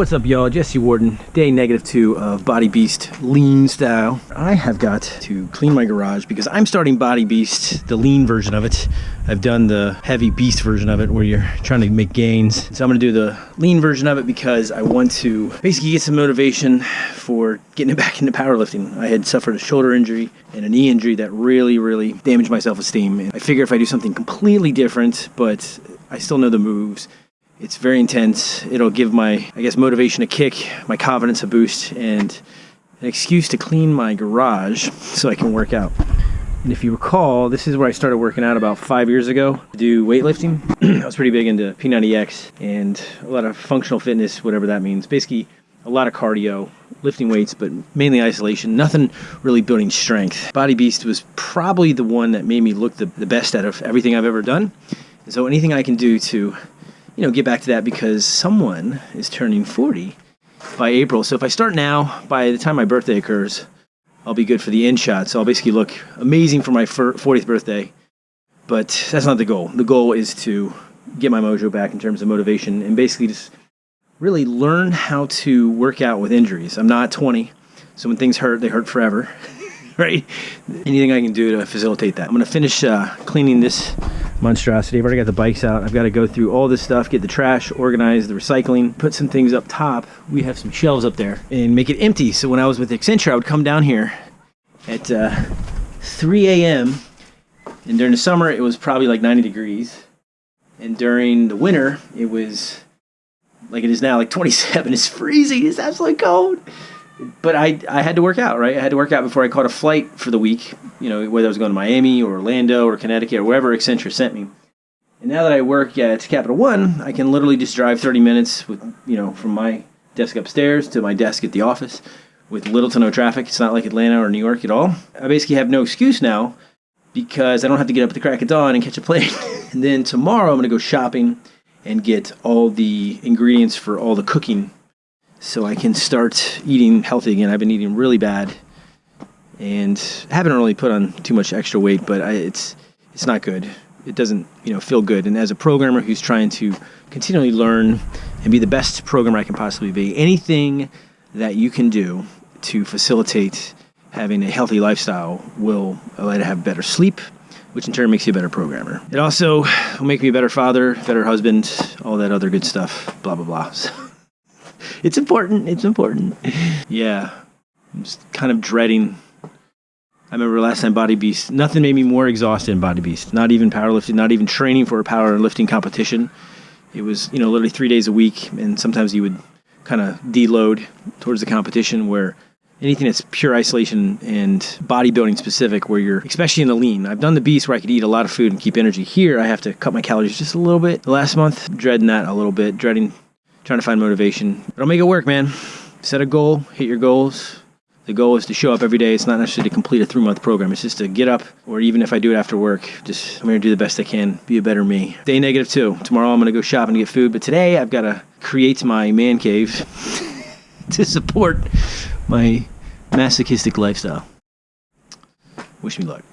What's up, y'all? Jesse Warden, day negative two of Body Beast lean style. I have got to clean my garage because I'm starting Body Beast, the lean version of it. I've done the heavy beast version of it where you're trying to make gains. So I'm gonna do the lean version of it because I want to basically get some motivation for getting back into powerlifting. I had suffered a shoulder injury and a knee injury that really, really damaged my self-esteem. And I figure if I do something completely different, but I still know the moves, it's very intense. It'll give my, I guess, motivation a kick, my confidence a boost, and an excuse to clean my garage so I can work out. And if you recall, this is where I started working out about five years ago to do weightlifting. I was pretty big into P90X and a lot of functional fitness, whatever that means. Basically, a lot of cardio, lifting weights, but mainly isolation. Nothing really building strength. Body Beast was probably the one that made me look the, the best out of everything I've ever done. And so anything I can do to you know, get back to that because someone is turning 40 by April. So if I start now, by the time my birthday occurs, I'll be good for the in shot. So I'll basically look amazing for my 40th birthday. But that's not the goal. The goal is to get my mojo back in terms of motivation and basically just really learn how to work out with injuries. I'm not 20, so when things hurt, they hurt forever. right? Anything I can do to facilitate that. I'm gonna finish uh, cleaning this monstrosity. I've already got the bikes out. I've got to go through all this stuff, get the trash organized, the recycling, put some things up top. We have some shelves up there and make it empty. So when I was with Accenture, I would come down here at uh, 3 a.m. And during the summer, it was probably like 90 degrees. And during the winter, it was like it is now, like 27. It's freezing. It's absolutely cold but I, I had to work out, right? I had to work out before I caught a flight for the week, you know, whether I was going to Miami or Orlando or Connecticut or wherever Accenture sent me. And now that I work at Capital One, I can literally just drive 30 minutes with, you know, from my desk upstairs to my desk at the office with little to no traffic. It's not like Atlanta or New York at all. I basically have no excuse now because I don't have to get up at the crack of dawn and catch a plane. and then tomorrow I'm going to go shopping and get all the ingredients for all the cooking so I can start eating healthy again. I've been eating really bad and haven't really put on too much extra weight, but I, it's it's not good. It doesn't you know feel good. And as a programmer who's trying to continually learn and be the best programmer I can possibly be, anything that you can do to facilitate having a healthy lifestyle will allow you to have better sleep, which in turn makes you a better programmer. It also will make me a better father, better husband, all that other good stuff, blah, blah, blah. So it's important. It's important. Yeah. I'm just kind of dreading. I remember last time Body Beast, nothing made me more exhausted than Body Beast. Not even powerlifting, not even training for a powerlifting competition. It was, you know, literally three days a week, and sometimes you would kind of deload towards the competition where anything that's pure isolation and bodybuilding specific where you're especially in the lean i've done the beast where i could eat a lot of food and keep energy here i have to cut my calories just a little bit the last month dreading that a little bit dreading trying to find motivation. But I'll make it work, man. Set a goal, hit your goals. The goal is to show up every day. It's not necessarily to complete a three month program. It's just to get up, or even if I do it after work, just I'm going to do the best I can, be a better me. Day negative two. Tomorrow I'm going to go shopping to get food, but today I've got to create my man cave to support my masochistic lifestyle. Wish me luck.